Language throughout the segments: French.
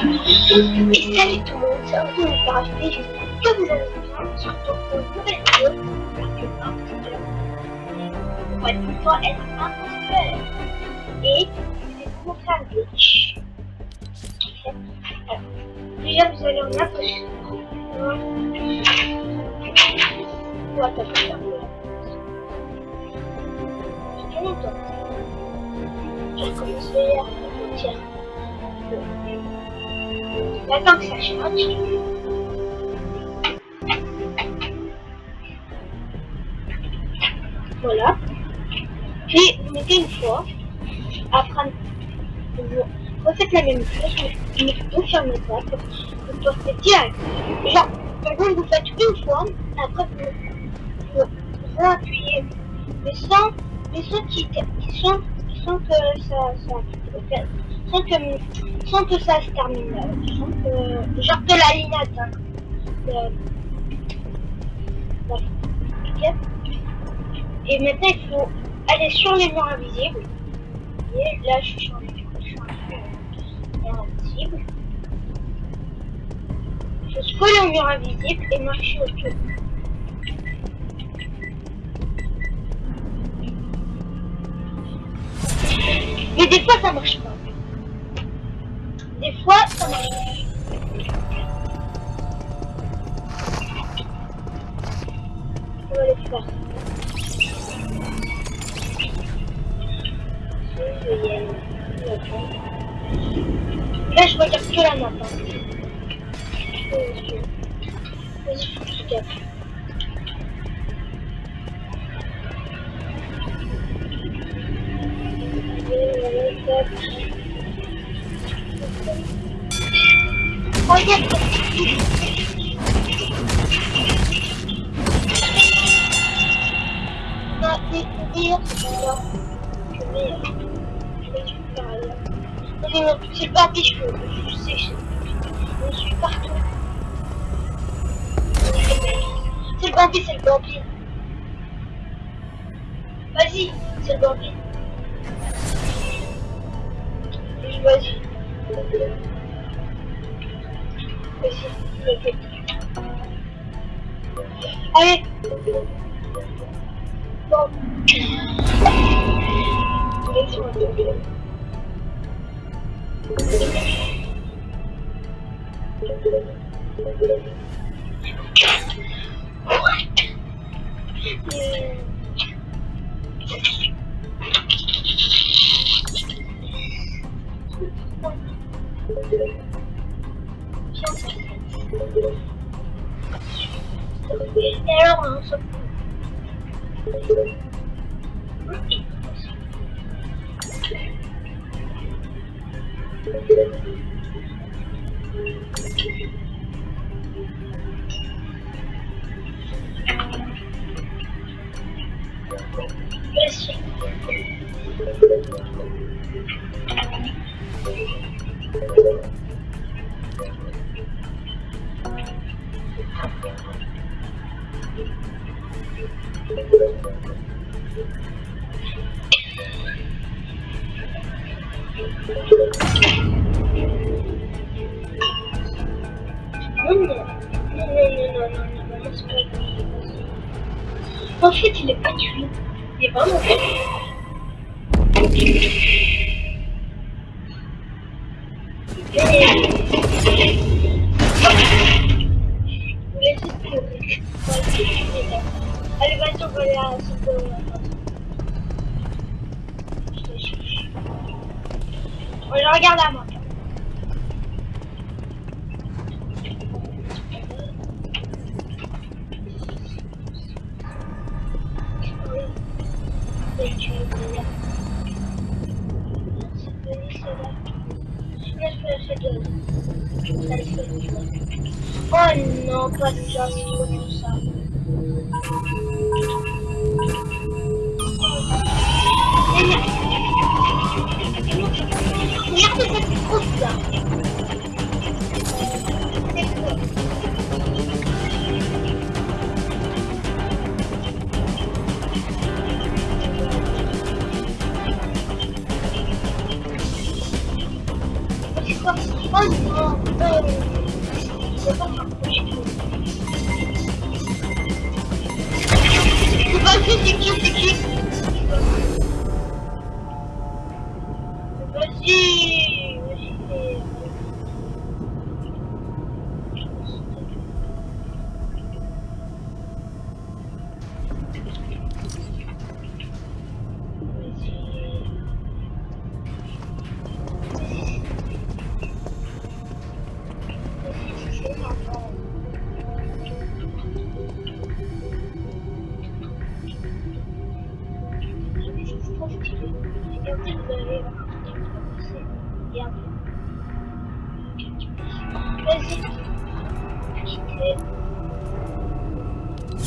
Et salut tout le monde, c'est Antoine de ParaHP, j'espère que vous allez bien. On retrouve pour une nouvelle vidéo. J'espère que l'imposteur va une fois être imposteur. Et je vais vous montrer un glitch. Alors, déjà, vous allez en approcher. On va taper un peu. J'ai longtemps. J'ai commencé à J'attends que ça change. Voilà. Puis vous mettez une fois. Après, vous refaites la même chose, mais vous fermez pas. Vous postez direct. Genre, par exemple, vous faites une fois, après vous, vous, appuyez. Mais sans, mais sans qui, qui sans que ça, ça, sans que, sans que ça se termine, sans que, genre que la. Euh, ok. Et maintenant, il faut aller sur les murs invisibles. Et là, je suis sur les murs invisibles. Je scrolle au mur invisible et marcher autour. Mais des fois, ça marche pas. Des Alors, on Je regarde à moi. Oh non, pas déjà,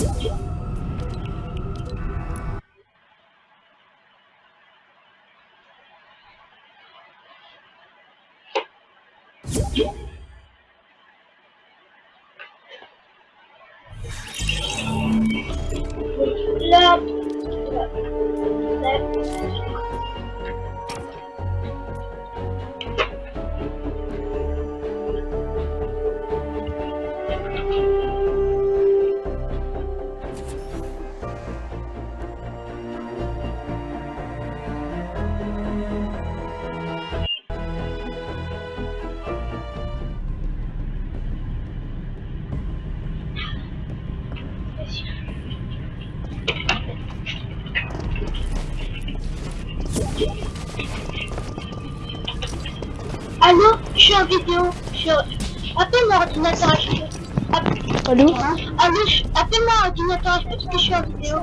Vas-y. Vidéo. Je suis... Appelle mon ordinateur. App- Allô Allô, je- appelle mon ordinateur HP parce que je suis en vidéo.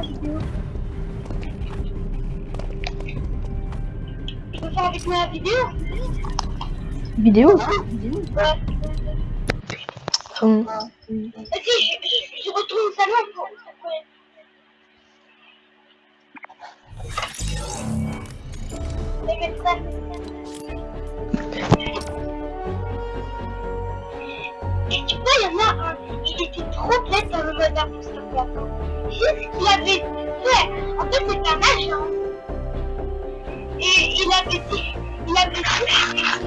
Tu veux faire avec moi la vidéo Vidéo Ouais. Hum, Vas-y, je, je, je retourne au salon pour... pour- Les il y en a un, il était trop bête dans le mode imposteur Juste ce qu'il avait fait. En fait, c'est un agent. Et il avait dit, il avait dit,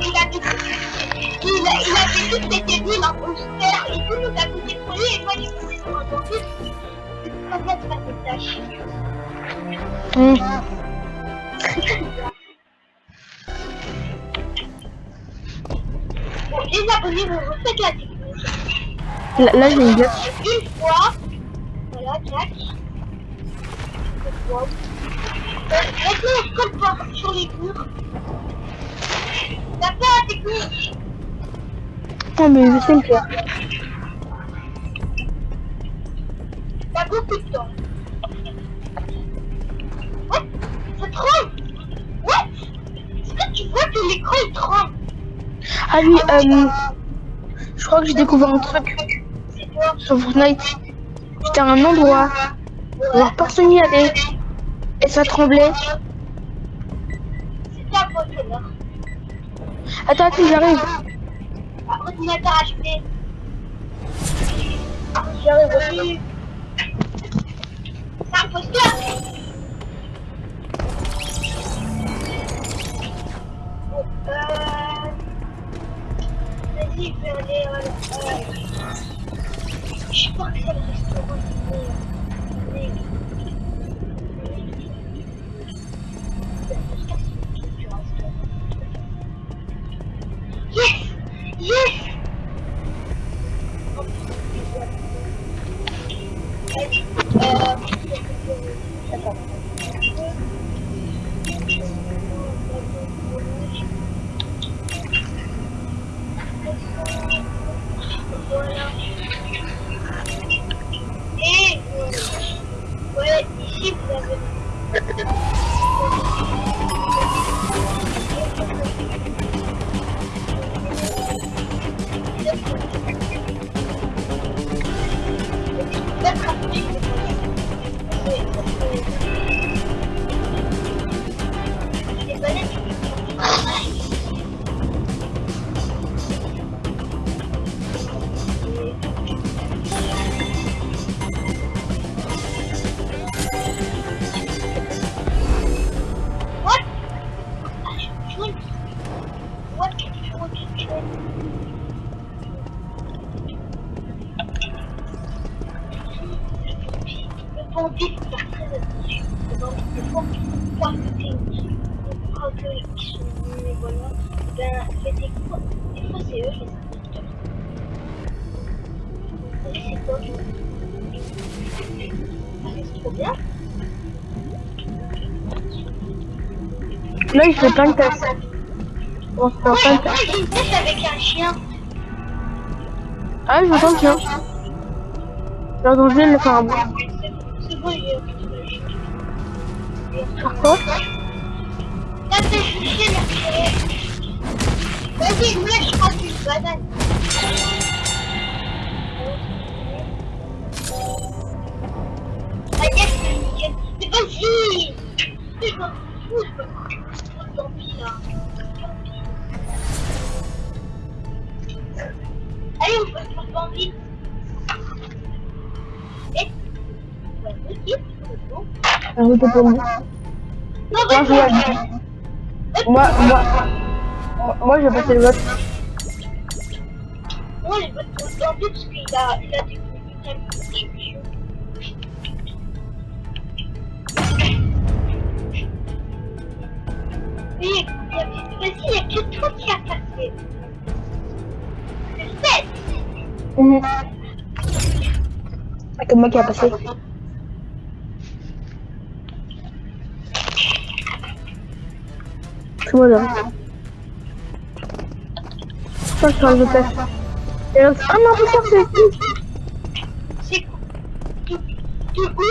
il avait dit, il, a- il avait dit que c'était l'imposteur. Et tout nous a poussé pour lui. Et moi, j'ai poussé sur un dentiste. C'est très bien de faire des tâches. hum. Bon, les abonnés, vous refaites la. Là, là, j'ai une idée. Une fois, voilà, tac. Euh, Maintenant, on colle pas sur les murs. T'as pas la technique. Non, mais je sais le faire. T'as beaucoup de temps. What Ça tremble What Est-ce que tu vois que l'écran il tremble? Ah oui, euh, je crois que j'ai découvert un truc Sur Fortnite. J'étais à un endroit, alors personne n'y allait, et ça tremblait. C'était un contrôleur. Attends, attends, j'arrive. Un ordinateur HP. J'arrive aussi. C'est un posteur Bon, euh... Vas-y, je vais aller... Je sais pas que c'est le restaurant. Là, il fait plein de tests. On se fait Ouais, plein de moi tests. j'ai une pêche avec un chien. Ah, je m'entends bien. J'ai entendu le faire un. Pour moi. Je Moi, moi, moi, je vais passer le vote. Moi, je veux te tenter parce qu'il a, il a des. Oui, y vas-y, il n'y a que toi qui a passé. C'est fait. Mhm. C'est que moi qui a passé. Là. Ça, je change de place. Et là, ah non, c'est Tu tu où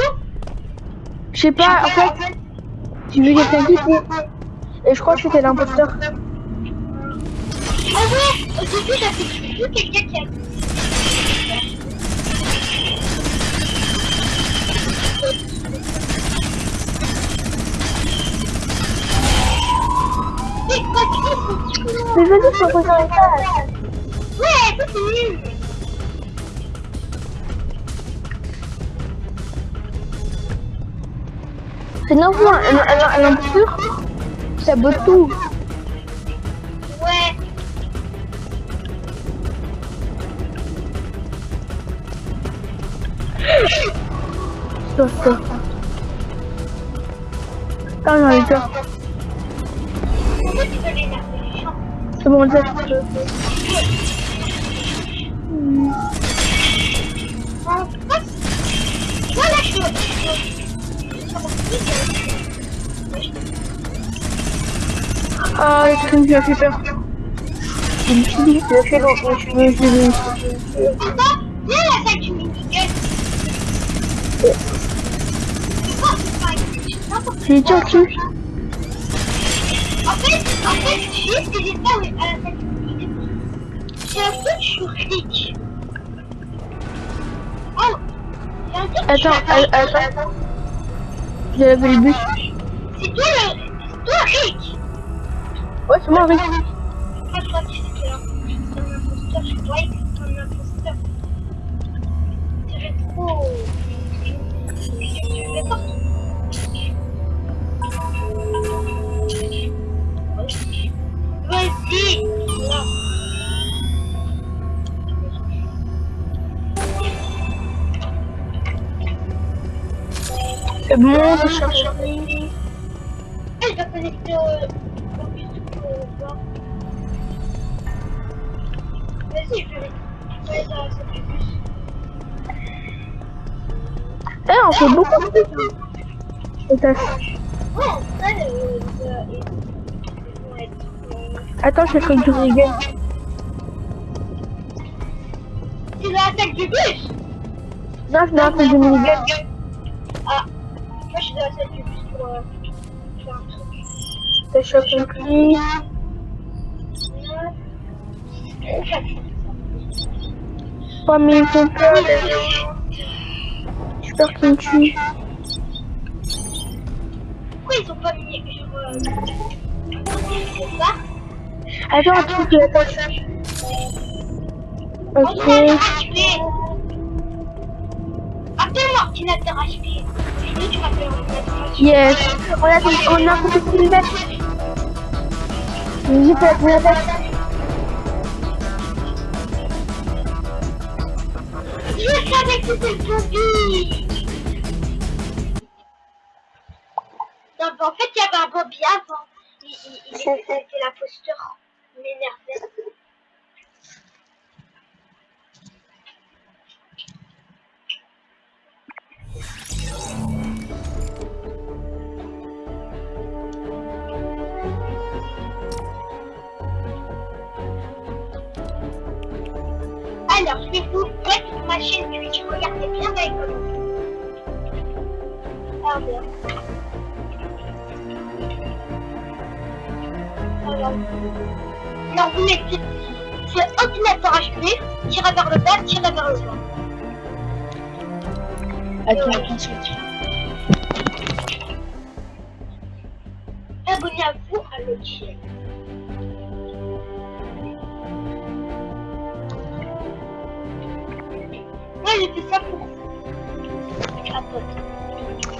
Je sais pas, en fait, j'ai vu quelqu'un qui Et je crois que c'était l'imposteur. Ah ouais, au début, j'avais vu quelqu'un qui a... Mais vas-y, faut poser un étage. Ouais, c'est l'info, un, un, un, ça botte tout. Ouais. Stop, stop. Bon. Ah, Ah, le truc qui m'a fait peur. Je me suis dit, j'ai fait je suis me suis dit. C'est dur, tu fait, en fait, tu sais ce que j'ai fait à la J'ai un truc, je suis. Oh je Attends, attends, attends. J'ai lavé le bus. C'est toi le... C'est toi Rick Ouais, c'est moi, Rick. Je que c'est un c'est je que un imposteur. Trop... Je. C'est bon, je cherche. Eh, je dois connecter au... bus. Vas-y, je vais... Dans bus. Eh, on fait beaucoup de trucs. Ouais, Attends, je fais du Regan. C'est dans la salle du bus Non, un truc du minigun. Ah, moi je suis la salle du euh, un truc. T'as chopé compris. Pas mis ton peur, les gens. J'ai peur qu'il me tue. Pourquoi ils ont pas mis genre... Euh, ça Attends, un truc de HP Yes. On a fait, on a une bête. J'ai fait la première bête. Non, en fait, il y avait un Bobby avant. Il, il, il était la posture. Il m'énervait. Alors, je vais vous mettre ma chaîne Twitch. Regardez bien commentaires. Ah, bien. Alors, alors vous mettez c'est ordinateur HP, tirez vers le bas, tirez vers le bas. Attends, attention. Abonnez-vous à l'autre chaîne. Moi j'ai fait ça pour Attends.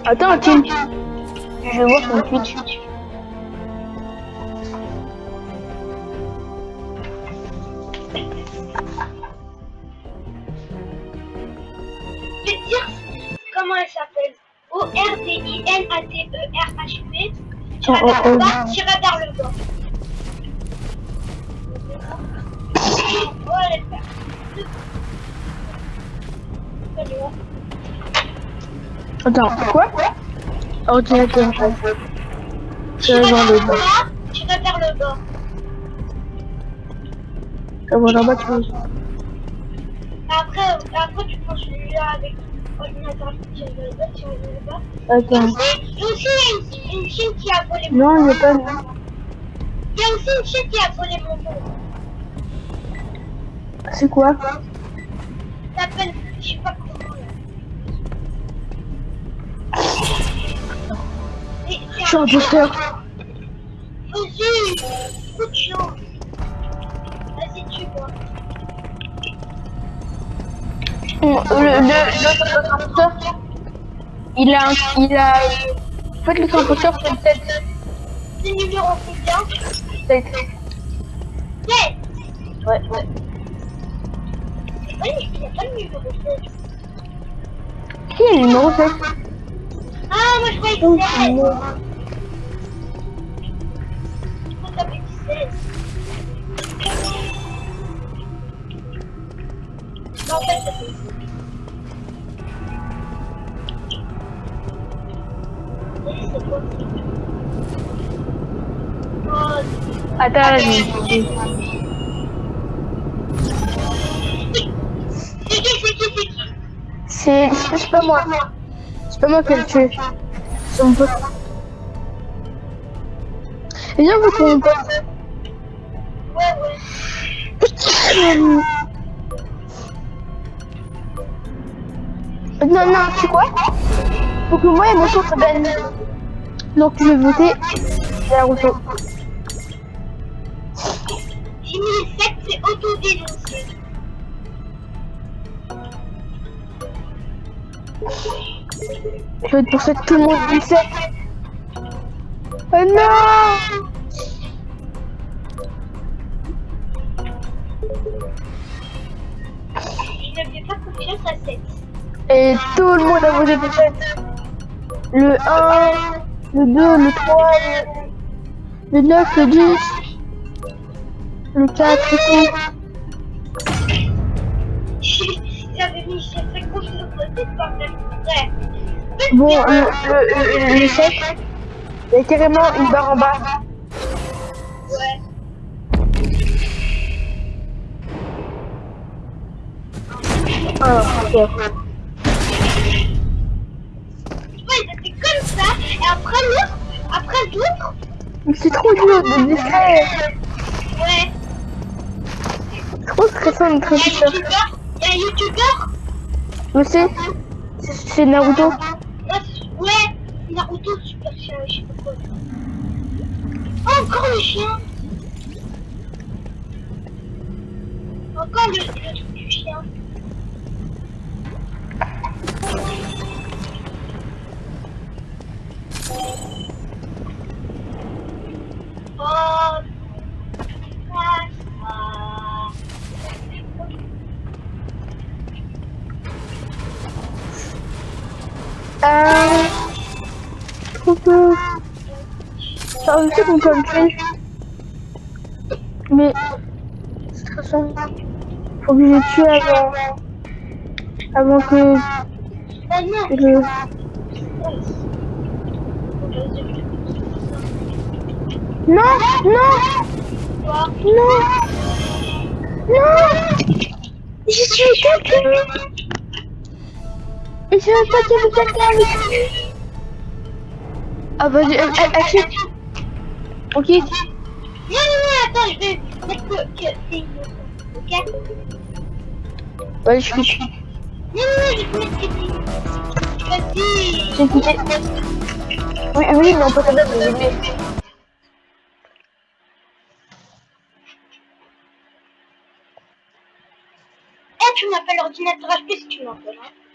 Attends, Tim. Je vais voir son Twitch. Je vais te dire comment elle s'appelle. O-R-D-I-N-A-T-E-R-H-P. Oh, Tirez oh, vers le oh. bas, tirez vers le bas. Oh, elle est faire. Allez, ouais. Attends, quoi Ordinateur. Tirez Tirez vers le bas. Tirez vers le bas. Comment en bas, tu veux Après, après tu prends celui-là avec ordinateur qui tire vers le bas, tire vers le bas. Attends. Et aussi, il y a une, une chaîne qui a volé mon Non, il n'y a pas... Il y a aussi une chaîne qui a volé mon nom. C'est quoi Ça s'appelle, je sais pas comment de vois. Le, le, il a... Il a... En fait, l'autre imposteur, c'est peut-être... C'est numéro combien peut-être- Ouais. Ouais, il n'y a pas le numéro 7. Qui est le numéro 7 Ah, moi je croyais que c'est Attends, vas-y. c'est c'est pas moi. C'est pas moi qui pote. Viens, vous Non, non, tu quoi Faut que moi et mon se gagne. Donc je vais voter la Rousseau. J'ai mis 7, c'est autodénoncé. Je vais pour ça que tout le monde dit 7. Oh non Tout le monde a voté pour 7. Le 1, le 2, le 3, le, le 9, le 10, le 4 et tout. J'avais mis j'ai fait confiance au 7 quand même. Ouais. Bon, le, le, le, le 7, il y carrément une barre en bas. Ouais. Ah, ok. Ouais, ils étaient comme ça. Et après l'autre, après l'autre, Mais C'est trop dur de discret. ouais. Trop stressant d'être Il y a un youtubeur. Sais, c'est- c'est Naruto. Ouais. Naruto, super chien, je sais pas quoi. Oh, encore le chien. Encore le, le truc du chien. Je sais qu'on peut tuer. Mais... C'est stressant. Faut que je tue avant... Avant que... Le... Non Non Non Non J'ai tué quelqu'un Et je savais pas avait quelqu'un avec Ah achète Ok Non, non, non, attends, je vais mettre que, c'est une ok Ouais, je suis... Non, non, non, je vais mettre que c'est une Vas-y J'ai quitté. Oui, oui, mais on peut quand même le. Eh, tu m'appelles l'ordinateur HP si tu m'appelles, hein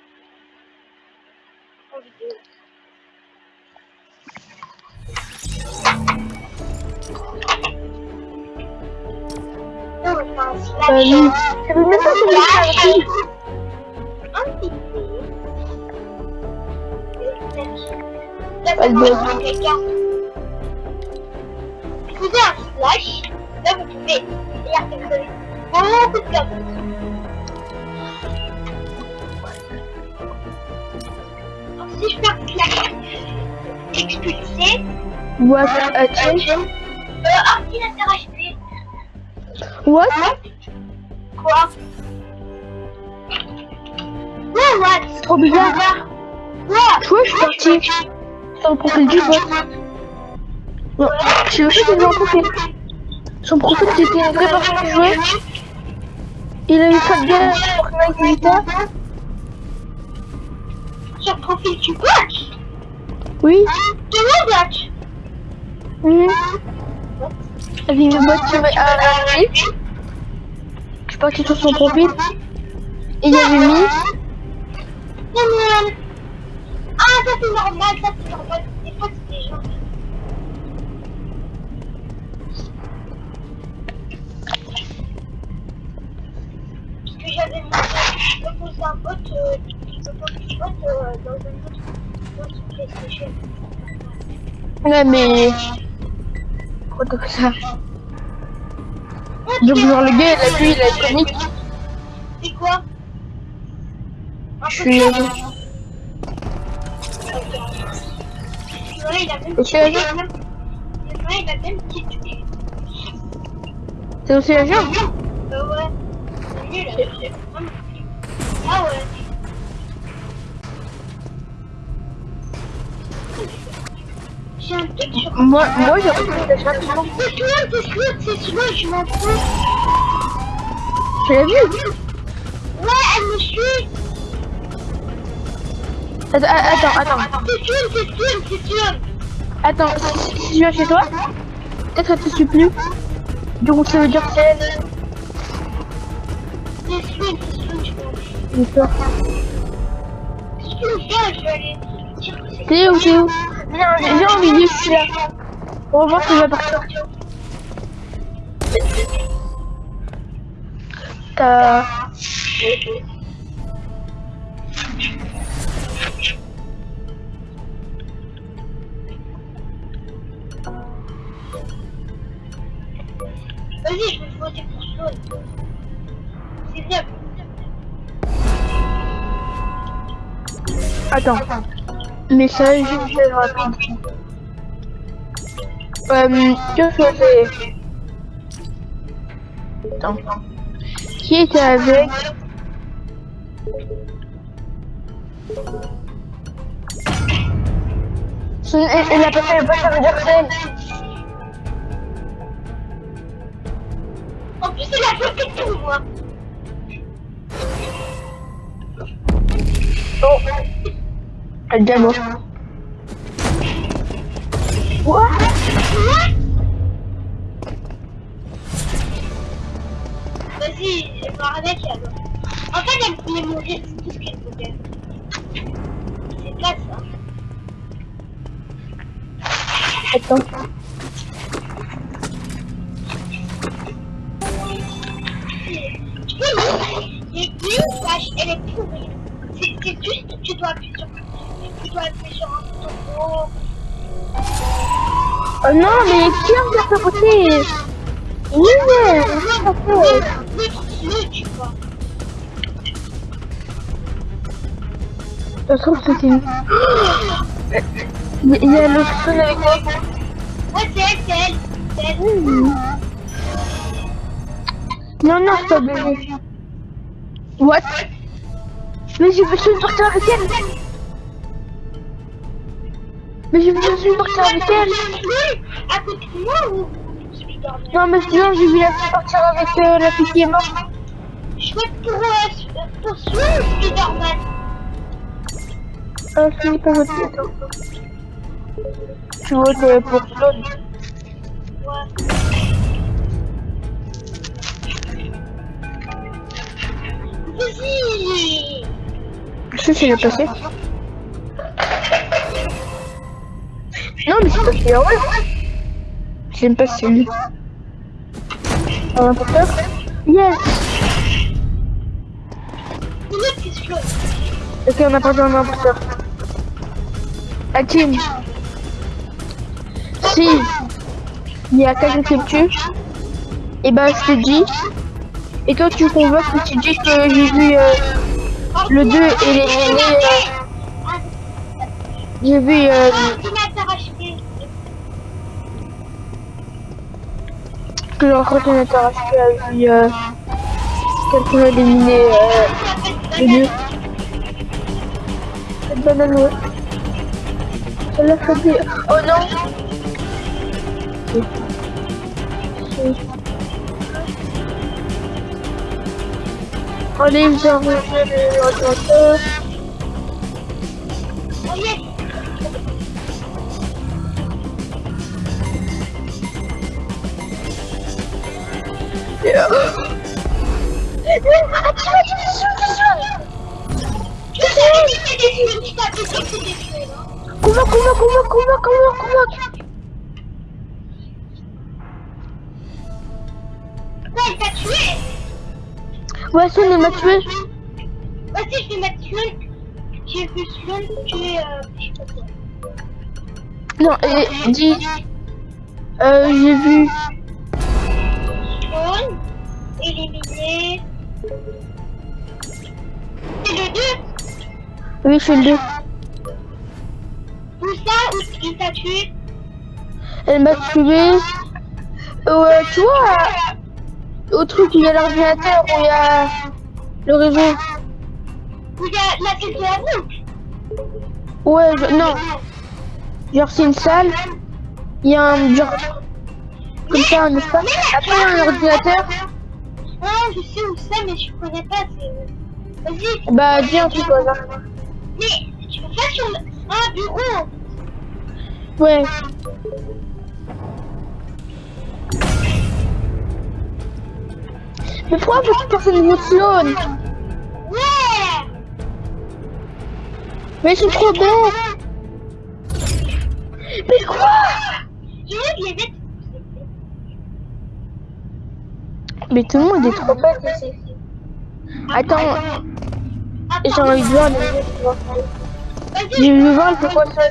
Euh, oui. Ça veut même pas que je Là, doit- vous un slash. Là, vous pouvez. Beaucoup de si je slash expulsé, What a change euh, ordinateur HP. What? Quoi? Ouais, ouais. C'est trop bizarre. Ouais. Tu vois, je suis parti sur le profil du bot. Non, j'ai aussi des profil. Son profil, c'était une vraie personne qui jouait. Il a eu 4 games sur Fortnite Vita. Sur le profil du coach Oui. De mon coach Mhm. Avec le bot qui m'a arrêté. Je suis parti sur son profil. Et il y avait mis. Ah, ça c'est normal, ça c'est normal. Des fois c'est des gens. Parce que j'avais mis je posais un bot, euh, je posais un bot euh, dans un autre, PlayStation. Ouais, mais. Pourquoi t'as fait ça Donc, genre, le gars, il a vu, il a comique. C'est quoi Je suis. C'est aussi la jambe Euh, ouais. C'est nul. hein. Ah ouais. Un. Moi, moi reçu la jambe. C'est toi, c'est toi, c'est je m'en fous. Tu l'as vu Ouais, elle me suit. Attends, attends, attends. C'est sûr, c'est sûr, c'est sûr. Attends, si, je viens chez toi, peut-être elle te suit plus. Donc ça veut dire que c'est elle. C'est sûr, c'est sûr, je m'en fous. J'ai peur. Ce que je viens, je vais aller T'es où, t'es où? Viens, viens en milieu, je suis là. On va voir je vais partir. T'as... Vas-y, je vais voter pour Sloan. C'est bien. Attends. Message, message rapide. Euh, que. Attends. Qui était avec... Elle a pas fait le pas elle. En plus, il a bloqué tout, moi. Oh. Elle est déjà morte. What? Vas-y, je vais voir avec alors. En fait, elle voulait mourir, c'est tout ce qu'elle voulait. C'est pas ça. Attends. Elle est pourrie. C'est c'est juste, tu dois appuyer sur dois appuyer sur un bouton gros. Oh non, mais qui a côté Oui. Le, le, le. Ça se trouve, c'était une... Il y a l'autre personne avec moi. Ouais, c'est elle, c'est elle. Non, non, c'est pas bébé. What? Mais j'ai besoin de avec elle Mais j'ai de partir avec elle à côté de moi ou Non, mais sinon, j'ai vu la fille partir avec euh, la fille qui est morte. Chouette pour, euh, pour Spider-Man Ah, je n'ai pas voté, attends. Tu votes euh, pour. Ouais. Vas-y Je sais c'est passé. Non, mais c'est passé, ouais. J'aime pas celui. Un importeur Yes. Ok, on a perdu un importeur. Hakim. Si il y a quelqu'un qui me tue, et ben je te dis, et toi tu convoques et tu dis que j'ai vu euh, le 2 et les... J'ai vu... Euh, ordinateur acheté. Que l'ordinateur HP a vu euh, quelqu'un éliminer euh, le 2. Cette banane, ouais. Celle-là, faut dire... Oh non Allez, j'ai rangé l'ordinateur. Oh Convoque, convoque, convoque, convoque, convoque, convoque Ouais, il t'a tué Swan, il m'a tué. Vas-y, je vais mettre Swan. J'ai vu Swan tuer... Euh. Non, et dis... Euh, j'ai vu... Oui, je suis le 2. Tout ça, ou il t'a tué Elle m'a tué. Euh, tu vois, au truc où il y a l'ordinateur, où il y a le réseau. Où il y a la tête de la boucle Ouais, je- non. Genre, c'est une salle. Il y a un genre comme ça, un espace. Après, il y a un ordinateur. Ah, je sais où c'est, mais je connais pas. Vas-y, Bah, dis un truc. Mais tu peux pas sur le... un bureau. Ouais. Mais pourquoi beaucoup de personnes Sloan Ouais Mais ils sont trop bêtes Mais quoi Je veux les mettre... Mais tout le monde est trop bête ici. Attends, j'ai envie de voir les. Vas-y, J'ai voulu voir pourquoi ça.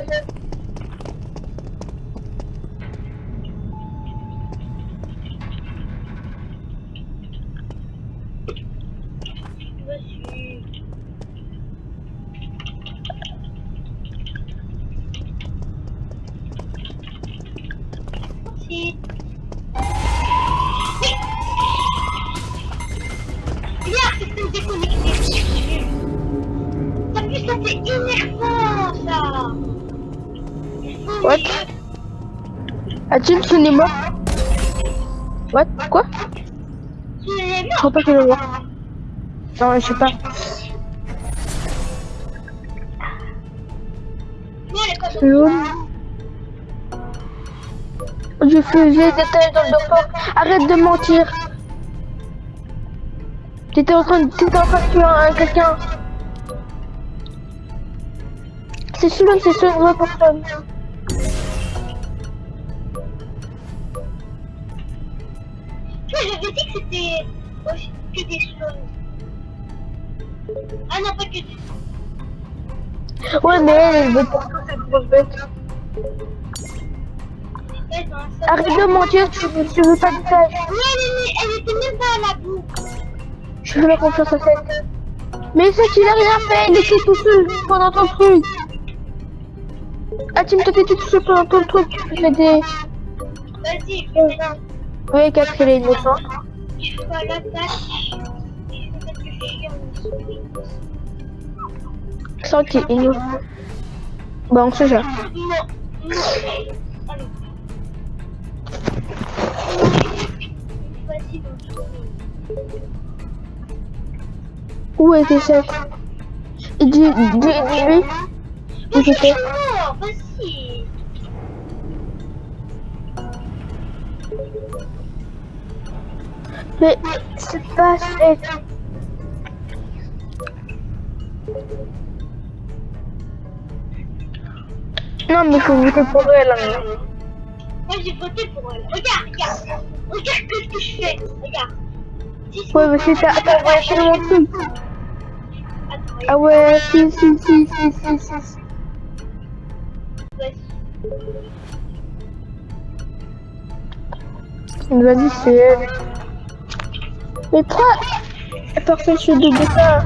Pas que je le vois. Non, je sais pas. Sloan. Je faisais des tâches dans le docteur. Arrête de mentir. T'étais en train de, t'étais en train de tuer un, quelqu'un. C'est Sloan, c'est Sloan, personne. Tu vois, j'avais dit que c'était aussi que des slows. Ah non, pas que des Ouais, mais pour tout, cette grosse bête. Arrête de mentir, tu veux, tu veux pas de. Oui, oui, oui, elle était même pas à la boue. Je fais la confiance à cette. Mais c'est qu'il a rien fait, il était tout seul pendant ton truc. Ah, Tim, toi t'étais tout seul pendant ton truc, tu faisais des. Vas-y, fais-la. Oui, Catherine est innocente. Je est innocent. Bah, on bonjour. Où était cette Dis, dis, dis-lui. Mais c'est pas cette. Non, mais faut voter pour elle. hein. Moi, j'ai voté pour elle. Regarde, regarde. Regarde ce que je fais. Regarde. Si Ouais, mais c'est ta. Attends, ouais, c'est mon truc. Attends, Ah ouais, si, si, si, si, si, si. si. vas-y. Vas-y, c'est elle. Mais pourquoi personne se double ça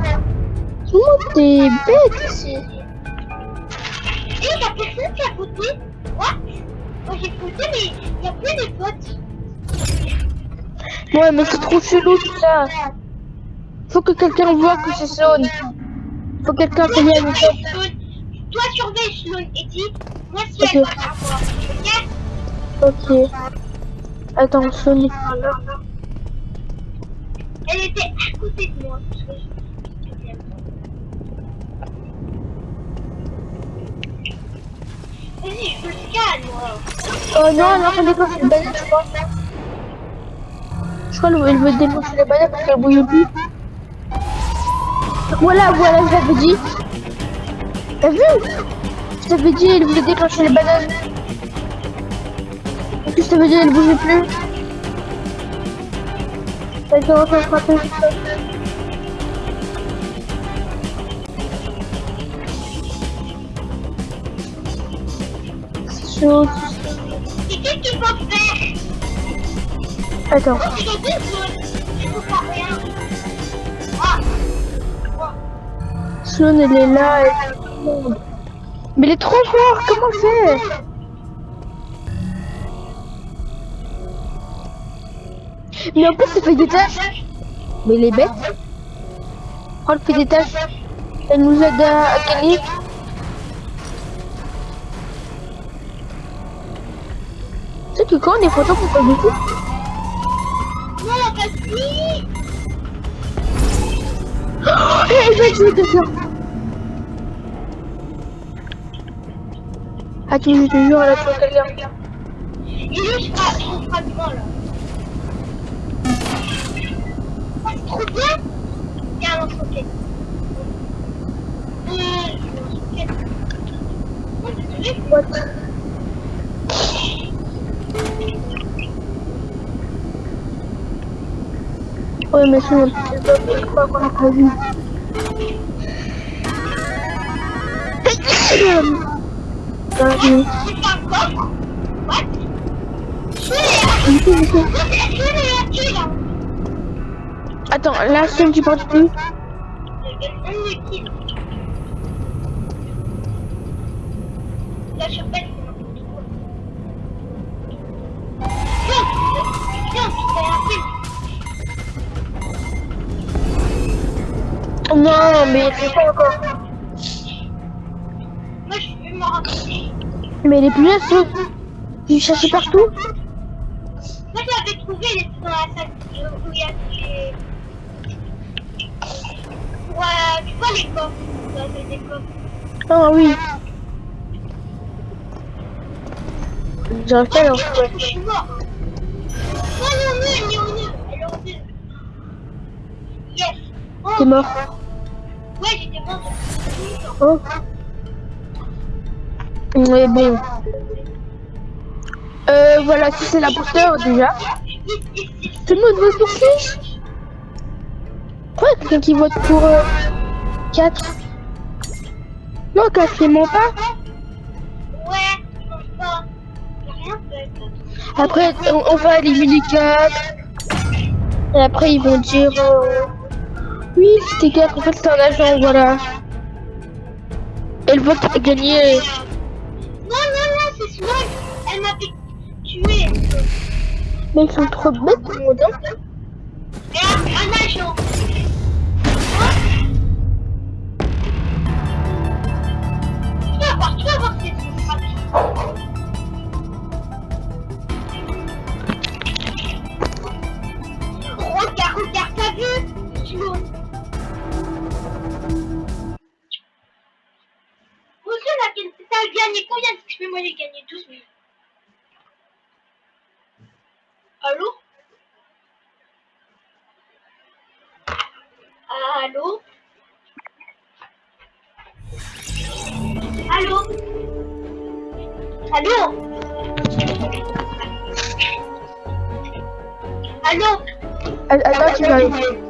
Tout le monde est bête ici. Et il y a personne qui a voté. What Moi, j'ai voté, mais il y a plus de votes. Ouais, mais c'est trop chelou tout ça. Faut que quelqu'un voit que c'est Zone. Faut que quelqu'un se vienne. Sloan. Toi, surveille Sloan et dis, moi, si elle va. Ok. Attends, Zone est pas là. Elle était à côté de moi. Vas-y, je me calme. Oh non, en train de déclencher les bananes, je crois. Je crois qu'elle veut déclencher les bananes parce qu'elle bouille plus. Voilà, voilà, je l'avais dit. T'as vu? Je t'avais dit, elle voulait déclencher les bananes. Et puis je t'avais dit, elle bougeait plus. C'est. C'est qu'est-ce qu'il faut faire Attends. Oh, zones. Je ne pas rien. Ah est là. Mais elle est trop forte, comment faire Mais en plus, elle fait des tâches. Mais elle est bête. Oh, elle fait des tâches. Elle nous aide à, à gagner. Tu sais que quand on est photos pour pas beaucoup Non, vas-y Oh, elle va tuer quelqu'un. Tu je te jure, elle a tué quelqu'un. Il est juste à son fragment, là. Ah, c'est trop bien Il y a un lance-roquette. Euh, je vais lance-roquette. Oh, désolé. What Ouais, mais sinon, je crois qu'on a pas vu. Encore What? Attends, là, seul tu penses plus. Non, mais c'est pas encore. Moi, je vais me rapprocher. Mais elle est plus là, Tu cherches partout Moi, je l'avais trouvé, elle était dans la salle où il y a euh, tu vois les coffres Dans les coffres. Ah oui. Pas à le Je suis mort. Non, non, non, elle est au nœud. Elle est au nœud. Yes. Oh, T'es mort. Ouais, j'étais mort. Oh. Mais bon. Euh, voilà, si c'est déjà. Yes, yes, yes. Tout le monde qui Pourquoi quelqu'un qui vote pour euh, 4 Non, quasiment pas. Après, on, on va éliminer 4. Et après, ils vont dire... euh, oui, c'était 4. En fait, c'est un agent, voilà. Et le vote a gagné. Non, non, non, c'est Swag. Elle m'a fait tuer. Mais ils sont trop bêtes, le monde. hein. Un agent. Attends,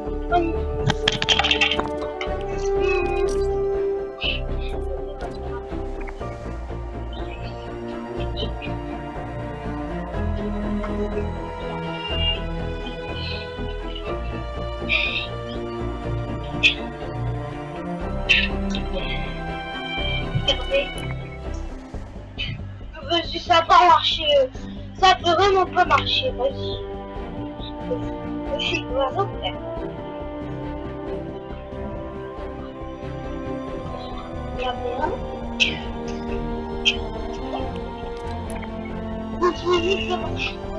Vous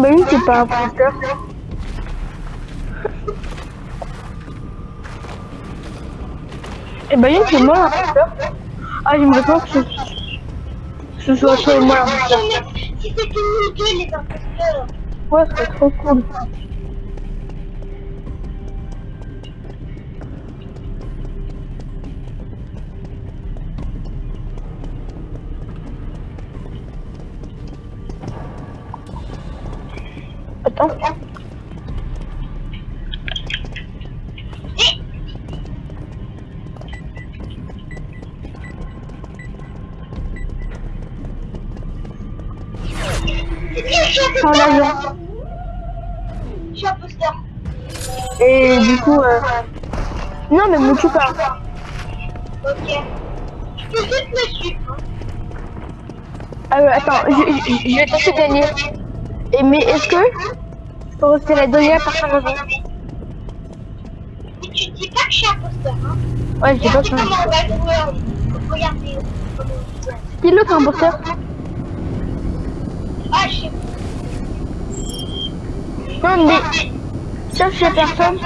Bah oui, c'est pas un imposteur. Eh bah oui, c'est moi l'imposteur. Ah, j'aimerais pas que ce, soit toi et moi. Si c'était les imposteurs. Ouais, ce serait trop cool. Attends. C'est bien, je suis un imposteur. Et du coup, euh... Non, mais me tue pas. Ok. Je peux juste me suivre. ouais, attends, je, je, je vais tenter de gagner. Et mais est-ce que je peux rester la dernière personne avant Mais tu dis pas que je suis imposteur. Hein. Ouais, je sais pas on va jouer. en- Regardez. Qui l'autre imposteur Ah, je sais Non, mais cherche la personne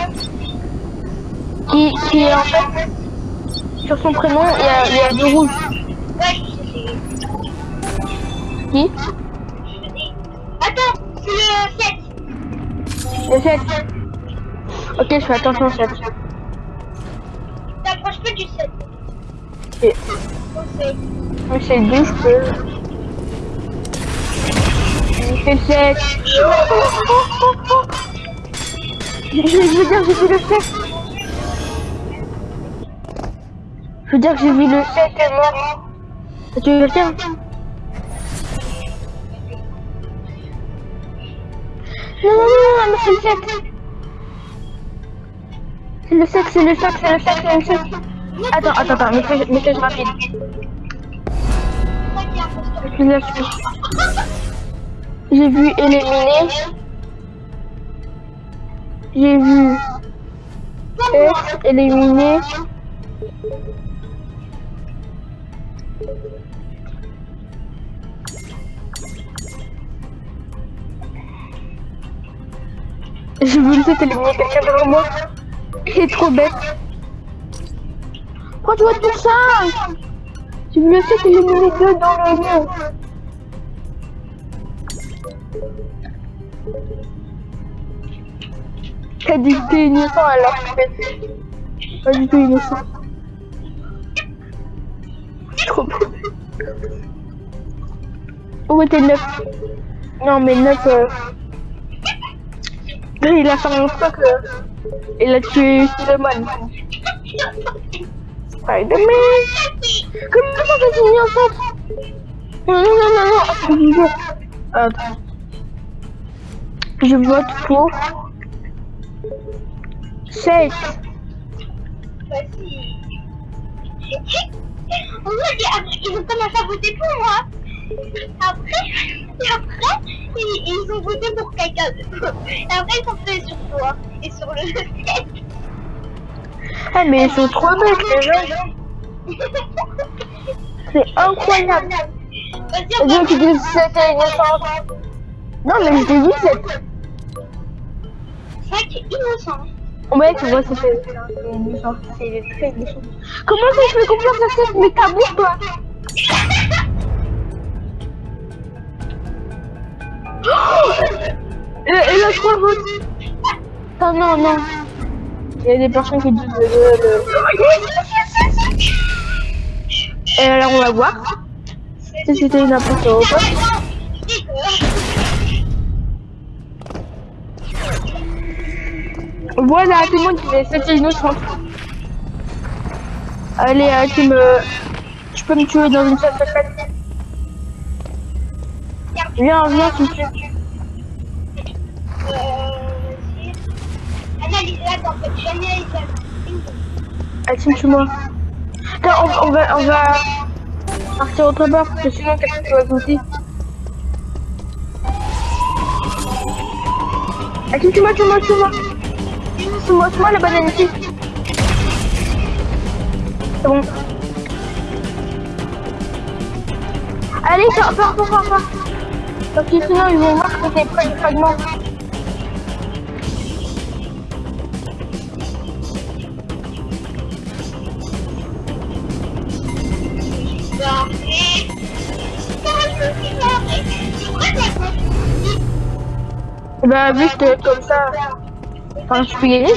qui, qui est en fait sur son prénom, il y a, il y a du rouge. Ouais, je sais. Qui Je. Attends, c'est le 7. Le 7. Ok, je fais attention au 7. T'approches pas du 7. c'est... Conseil. Mais c'est deux, je peux. C'est sec. Je, je veux dire, j'ai vu le sec. Je veux dire que j'ai vu le sec et mort. Tu veux le faire? Non, non, non, non, c'est le sec. C'est le sec, c'est le sec, c'est le sec, c'est le sec. Attends, attends, attends, message, message rapide. Je suis. J'ai vu éliminer. J'ai vu être éliminé. Vu le fait éliminer quelqu'un devant moi. Il est trop bête. Pourquoi tu vois tout ça vu le fait éliminer deux dans le mur. T'as dit que t'es innocent alors fait. Pas du tout innocent. Trop beau. Où était 9 Non mais 9 euh... Il a fait un stock euh... Il a tué Spider-Man. Spider-Man Comment ça t'es innocent Non non non non non Attends, je vote. Pour... 7 Vas-y. En vrai, ils- ils ont commencé à voter pour moi. Après, et après, ils, ils ont voté pour quelqu'un. D'autre. Et après, ils sont fait sur toi et sur le 7. Ah mais ils sont trop bêtes les gens C'est incroyable. Vas-y, va... qui disent c'était innocent Non mais je t'ai dit c'est... C'est innocent. Tu vois c'était... C'est innocent, c'est très Comment ça je fais confiance à cette mais Et, et là trois votes Non non non Il y a des personnes qui disent le... le- Et alors on va voir si c'était une imposture ou pas. Voilà, tout le monde disait c'était innocent. Allez, euh, tu me... Tu peux me tuer dans une salle secrète Viens, viens, tu me. Euh, analyse-la. Ah, tu me tues moi. Attends, on, on va... On va... Partir autre part, parce que sinon quelqu'un va sauter. Ah, tu me tues moi, tu me tues moi. Tue-moi, tue-moi la banane ici. C'est bon. Allez, pars, pars, pars, pars. Parce que sinon je me. Pourquoi t'as pas fini Bah, que comme ça, enfin, je peux gagner.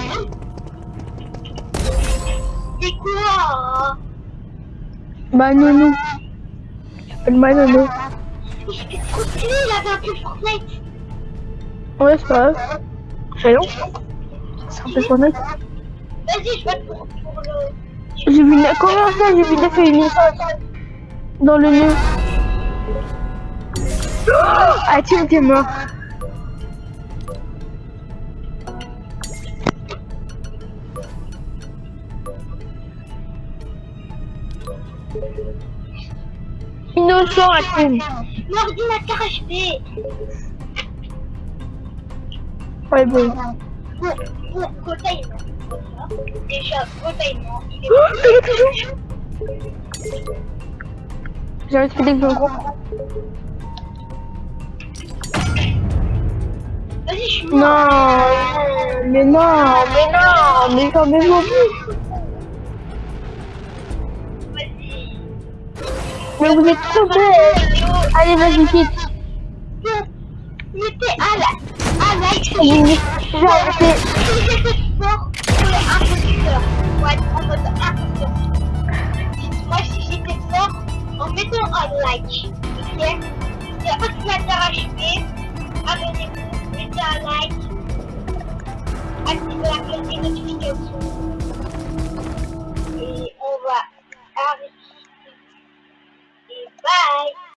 C'est quoi Bah, non, non. Fortnite. Ouais, c'est pas grave. C'est long. C'est un peu Fortnite. Vas-y, je vais pour, pour le... J'ai vu une... Comment ça J'ai vu des innocentes dans le nez. Ah, tiens, t'es mort. Innocent, Atim. Mon ordinateur HP. Ouais, bon. Bon, bon, Kota, il ment. Déjà, Kota, il est... Oh, J'ai respecté que gros. Vas-y, je suis mort. Non, mais non, mais non, mais quand même non plus. Mais vous êtes trop beau hein. Allez, vas-y, vite. Mettez Alex J'ai arrêté. Si j'étais fort, je imposteur Pour être en mode imposteur Moi, si j'étais fort, en mettant un like Ok Il n'y a pas de plaisir à jouer Abonnez-vous, mettez un like Activez la cloche des notifications. Et on va arrêter Bye.